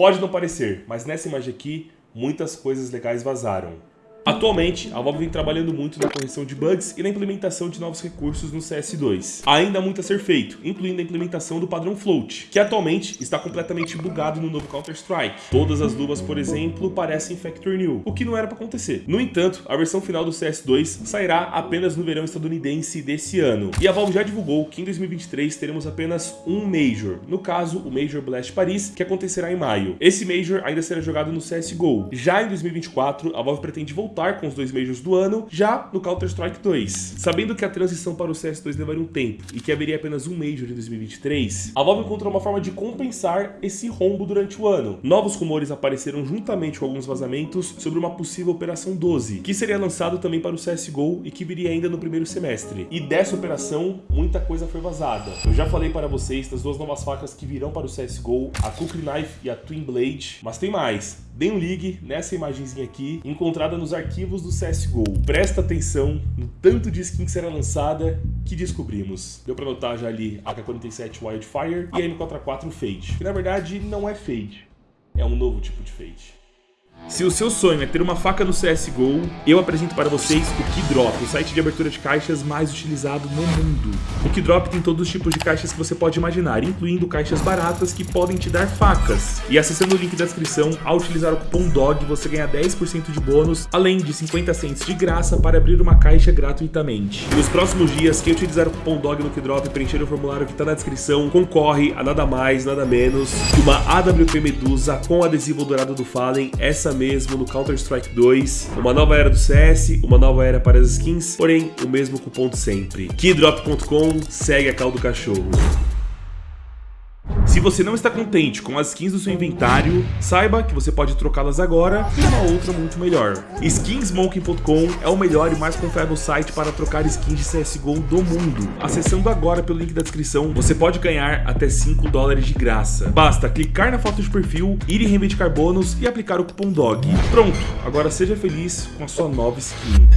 Pode não parecer, mas nessa imagem aqui, muitas coisas legais vazaram. Atualmente, a Valve vem trabalhando muito na correção de bugs e na implementação de novos recursos no CS2. Ainda há muito a ser feito, incluindo a implementação do padrão Float, que atualmente está completamente bugado no novo Counter-Strike. Todas as luvas, por exemplo, parecem Factory New, o que não era para acontecer. No entanto, a versão final do CS2 sairá apenas no verão estadunidense desse ano. E a Valve já divulgou que em 2023 teremos apenas um Major, no caso, o Major Blast Paris, que acontecerá em maio. Esse Major ainda será jogado no CSGO. Já em 2024, a Valve pretende voltar com os dois Majors do ano, já no Counter-Strike 2. Sabendo que a transição para o CS2 levaria um tempo e que haveria apenas um Major em 2023, a Valve encontrou uma forma de compensar esse rombo durante o ano. Novos rumores apareceram juntamente com alguns vazamentos sobre uma possível Operação 12, que seria lançado também para o CSGO e que viria ainda no primeiro semestre. E dessa operação, muita coisa foi vazada. Eu já falei para vocês das duas novas facas que virão para o CSGO, a Kukri Knife e a Twin Blade, mas tem mais. Dê um ligue nessa imagenzinha aqui, encontrada nos arquivos do CSGO. Presta atenção no tanto de skin que será lançada que descobrimos. Deu pra notar já ali a K-47 Wildfire e a M4A4 Fade, que na verdade não é Fade, é um novo tipo de Fade. Se o seu sonho é ter uma faca no CSGO, eu apresento para vocês o Keydrop, o site de abertura de caixas mais utilizado no mundo. O Keydrop tem todos os tipos de caixas que você pode imaginar, incluindo caixas baratas que podem te dar facas. E acessando o link da descrição, ao utilizar o cupom DOG, você ganha 10% de bônus, além de 50 cents de graça para abrir uma caixa gratuitamente. E nos próximos dias, quem utilizar o cupom DOG no Keydrop e preencher o formulário que está na descrição, concorre a nada mais, nada menos que uma AWP Medusa com adesivo dourado do Fallen, essa essa mesmo no Counter-Strike 2. Uma nova era do CS, uma nova era para as skins, porém o mesmo cupom de sempre. Keydrop.com segue a cal do cachorro. Se você não está contente com as skins do seu inventário, saiba que você pode trocá-las agora por uma outra muito melhor. Skinsmoking.com é o melhor e mais confiável site para trocar skins de CSGO do mundo. Acessando agora pelo link da descrição, você pode ganhar até 5 dólares de graça. Basta clicar na foto de perfil, ir em reivindicar bônus e aplicar o cupom DOG. Pronto, agora seja feliz com a sua nova skin.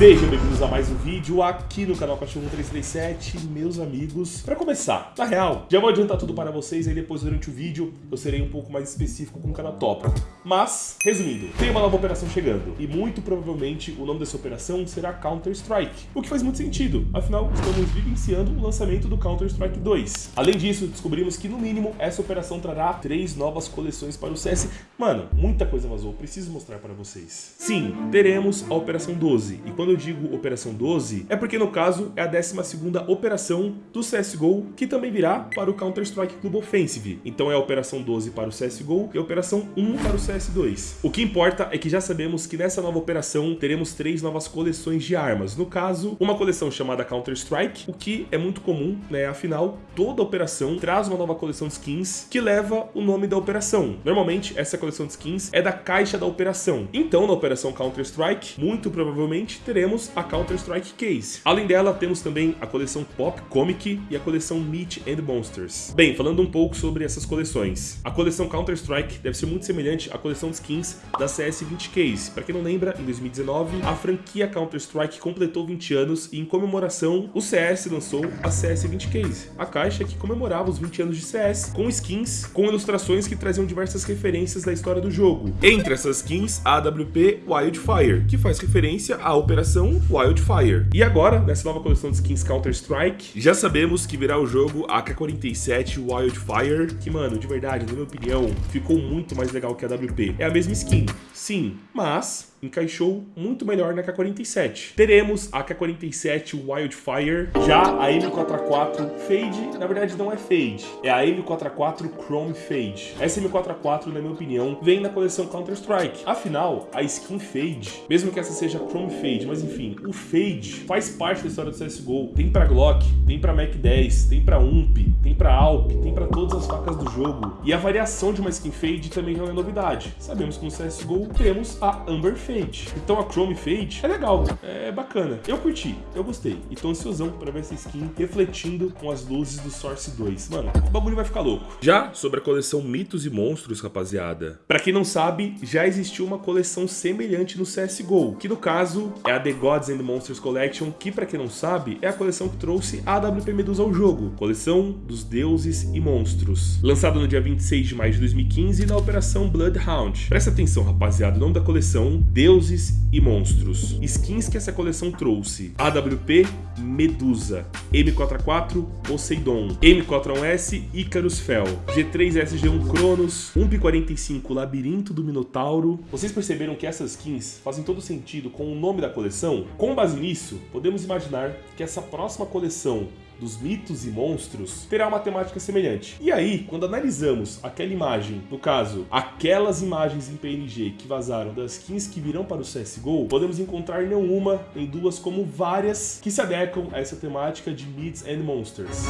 Sejam a mais um vídeo aqui no canal Cachorro 337, meus amigos. Para começar, na real, já vou adiantar tudo para vocês e depois durante o vídeo eu serei um pouco mais específico com cada tópico. Mas, resumindo, tem uma nova operação chegando e muito provavelmente o nome dessa operação será Counter-Strike, o que faz muito sentido, afinal estamos vivenciando o lançamento do Counter-Strike 2. Além disso, descobrimos que no mínimo essa operação trará três novas coleções para o CS. Mano, muita coisa vazou, preciso mostrar para vocês. Sim, teremos a Operação 12 e quando eu digo Operação 12, é porque no caso é a 12ª operação do CSGO, que também virá para o Counter-Strike Club Offensive. Então é a Operação 12 para o CSGO e a Operação 1 para o CS2. O que importa é que já sabemos que nessa nova operação teremos três novas coleções de armas. No caso, uma coleção chamada Counter-Strike, o que é muito comum, né? Afinal, toda operação traz uma nova coleção de skins que leva o nome da operação. Normalmente, essa coleção de skins é da caixa da operação. Então, na operação Counter-Strike, muito provavelmente teremos a Counter-Strike Case. Além dela, temos também a coleção Pop Comic e a coleção Meat and Monsters. Bem, falando um pouco sobre essas coleções. A coleção Counter-Strike deve ser muito semelhante à coleção de skins da CS20 Case. Para quem não lembra, em 2019, a franquia Counter-Strike completou 20 anos e em comemoração, o CS lançou a CS20 Case, a caixa que comemorava os 20 anos de CS, com skins, com ilustrações que traziam diversas referências da história do jogo. Entre essas skins, a AWP Wildfire, que faz referência à operação operação Wildfire. E agora, nessa nova coleção de skins Counter-Strike, já sabemos que virá o jogo AK-47 Wildfire, que, mano, de verdade, na minha opinião, ficou muito mais legal que a WP. É a mesma skin, sim, mas encaixou muito melhor na K47. Teremos a K47 Wildfire, já a M4A4 Fade, na verdade não é Fade, é a M4A4 Chrome Fade. Essa M4A4, na minha opinião, vem na coleção Counter-Strike. Afinal, a skin Fade, mesmo que essa seja Chrome Fade, mas enfim, o Fade faz parte da história do CSGO. Tem pra Glock, tem pra Mac 10, tem pra UMP, tem pra Alp, tem pra todas as facas do jogo. E a variação de uma skin Fade também não é novidade. Sabemos que no CSGO temos a Amber Fade Então a Chrome Fade é legal, é bacana. Eu curti, eu gostei. E tô ansiosão pra ver essa skin refletindo com as luzes do Source 2. Mano, o bagulho vai ficar louco. Já sobre a coleção Mitos e Monstros, rapaziada. Pra quem não sabe, já existiu uma coleção semelhante no CSGO, que no caso é a The Gods and Monsters Collection, que pra quem não sabe, é a coleção que trouxe a AWP Medusa ao jogo. Coleção dos deuses e monstros. Lançada no dia 26 de maio de 2015 na Operação Bloodhound. Presta atenção, rapaziada, o nome da coleção, Deuses e Monstros. Skins que essa coleção trouxe. AWP Medusa, M44 Poseidon, M41S Icarus Fel, G3 SG1 Cronos, 1P45 Labirinto do Minotauro. Vocês perceberam que essas skins fazem todo sentido com o nome da coleção? Com base nisso, podemos imaginar que essa próxima coleção dos mitos e monstros terá uma temática semelhante. E aí, quando analisamos aquela imagem, no caso, aquelas imagens em PNG que vazaram das skins que virão para o CSGO, podemos encontrar não uma, nem duas, como várias que se adequam a essa temática de Myths and Monsters.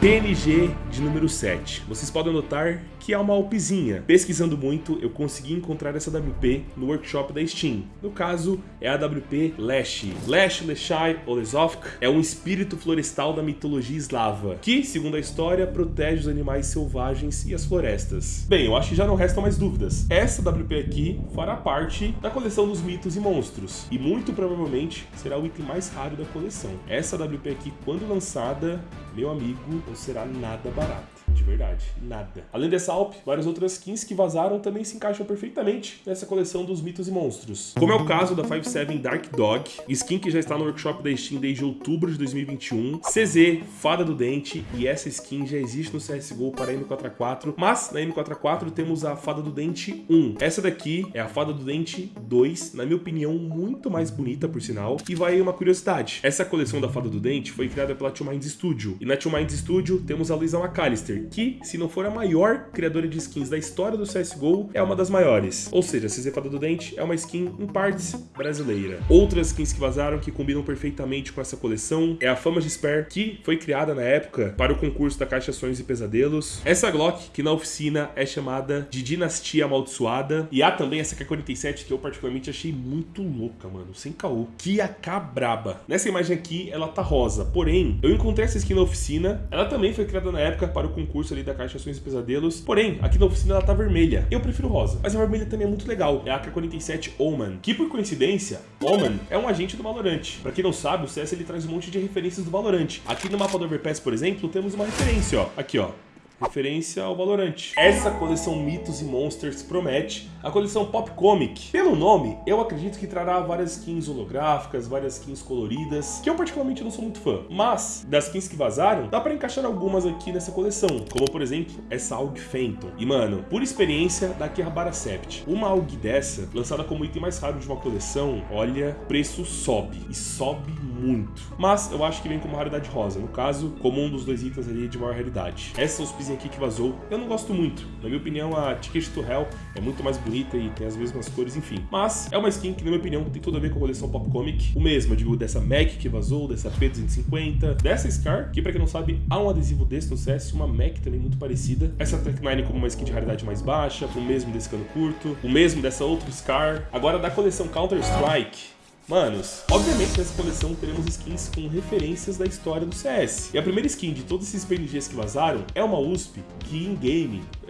PNG de número 7. Vocês podem notar que é uma alpizinha. Pesquisando muito, eu consegui encontrar essa WP no workshop da Steam. No caso, é a WP Lash. Lash Leshai Olesovk é um espírito florestal da mitologia eslava, que, segundo a história, protege os animais selvagens e as florestas. Bem, eu acho que já não restam mais dúvidas. Essa WP aqui fará parte da coleção dos mitos e monstros, e muito provavelmente será o item mais raro da coleção. Essa WP aqui, quando lançada, meu amigo, não será nada barato verdade, nada. Além dessa Alp, várias outras skins que vazaram também se encaixam perfeitamente nessa coleção dos mitos e monstros. Como é o caso da 57 Dark Dog, skin que já está no workshop da Steam desde outubro de 2021, CZ, Fada do Dente, e essa skin já existe no CSGO para a M4A4, mas na M4A4 temos a Fada do Dente 1. Essa daqui é a Fada do Dente 2, na minha opinião, muito mais bonita, por sinal. E vai uma curiosidade. Essa coleção da Fada do Dente foi criada pela Two Minds Studio. E na Two Minds Studio temos a Luisa McAllister, que, se não for a maior criadora de skins da história do CSGO, é uma das maiores. Ou seja, a CZ Fada do Dente é uma skin, em partes, brasileira. Outras skins que vazaram que combinam perfeitamente com essa coleção é a Fama de Spare, que foi criada na época para o concurso da Caixa Sonhos e Pesadelos. Essa Glock, que na oficina é chamada de Dinastia Amaldiçoada. E há também essa K-47, que eu particularmente achei muito louca, mano, sem caô. Que AK braba. Nessa imagem aqui, ela tá rosa, porém, eu encontrei essa skin na oficina, ela também foi criada na época para o concurso concurso ali da Caixa Ações e Pesadelos. Porém, aqui na oficina ela tá vermelha. Eu prefiro rosa, mas a vermelha também é muito legal. É a AK-47 Oman, que por coincidência, Oman é um agente do Valorant. Pra quem não sabe, o CS ele traz um monte de referências do Valorant. Aqui no mapa do Overpass, por exemplo, temos uma referência, ó. Aqui, ó referência ao Valorant. Essa coleção Mitos e Monsters promete a coleção Pop Comic. Pelo nome, eu acredito que trará várias skins holográficas, várias skins coloridas, que eu particularmente não sou muito fã. Mas, das skins que vazaram, dá pra encaixar algumas aqui nessa coleção, como por exemplo, essa AUG Phantom. E mano, por experiência da Kihabara Sept, uma AUG dessa, lançada como item mais raro de uma coleção, olha, preço sobe, e sobe muito. Mas eu acho que vem como raridade rosa, no caso, como um dos dois itens ali de maior raridade. Essa aqui que vazou, eu não gosto muito. Na minha opinião, a Ticket to Hell é muito mais bonita e tem as mesmas cores, enfim. Mas é uma skin que, na minha opinião, tem tudo a ver com a coleção Pop Comic. O mesmo, digo, dessa Mac que vazou, dessa P250, dessa Scar, que pra quem não sabe, há um adesivo desse no CS, uma Mac também muito parecida. Essa Tech 9 como uma skin de raridade mais baixa, o mesmo desse cano curto, o mesmo dessa outra Scar. Agora da coleção Counter-Strike, Manos, obviamente nessa coleção teremos skins com referências da história do CS. E a primeira skin de todos esses PNGs que vazaram é uma USP que em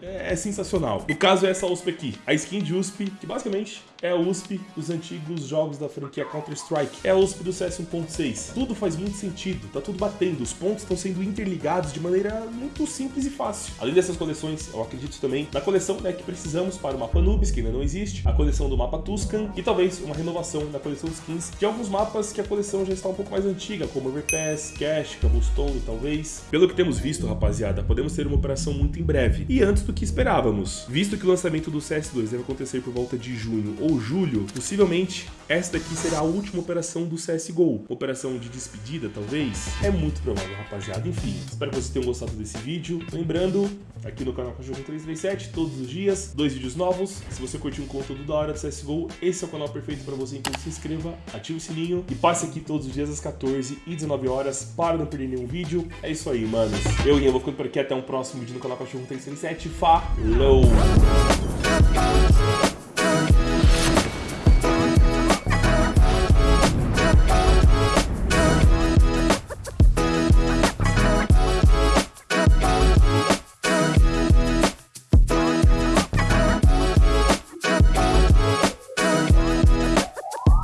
é sensacional. No caso é essa USP aqui, a skin de USP, que basicamente é a USP dos antigos jogos da franquia Counter-Strike. É a USP do CS 1.6. Tudo faz muito sentido, tá tudo batendo, os pontos estão sendo interligados de maneira muito simples e fácil. Além dessas coleções, eu acredito também na coleção né, que precisamos para o mapa Nubis, que ainda não existe, a coleção do mapa Tuscan e talvez uma renovação na coleção de skins de alguns mapas que a coleção já está um pouco mais antiga, como Overpass, Cash, Cobblestone, talvez. Pelo que temos visto, rapaziada, podemos ter uma operação muito em breve e antes do que esperávamos. Visto que o lançamento do CS2 deve acontecer por volta de junho ou julho, possivelmente esta daqui será a última operação do CSGO. Operação de despedida, talvez? É muito provável, rapaziada. Enfim, espero que vocês tenham gostado desse vídeo. Lembrando, aqui no canal Cachorro 337, todos os dias, dois vídeos novos. Se você curtiu um conteúdo da hora do CSGO, esse é o canal perfeito para você, então se inscreva, ative o sininho e passe aqui todos os dias às 14 e 19 horas para não perder nenhum vídeo. É isso aí, manos. Eu e eu vou ficando por aqui, até um próximo vídeo no canal Cachorro 337. follow.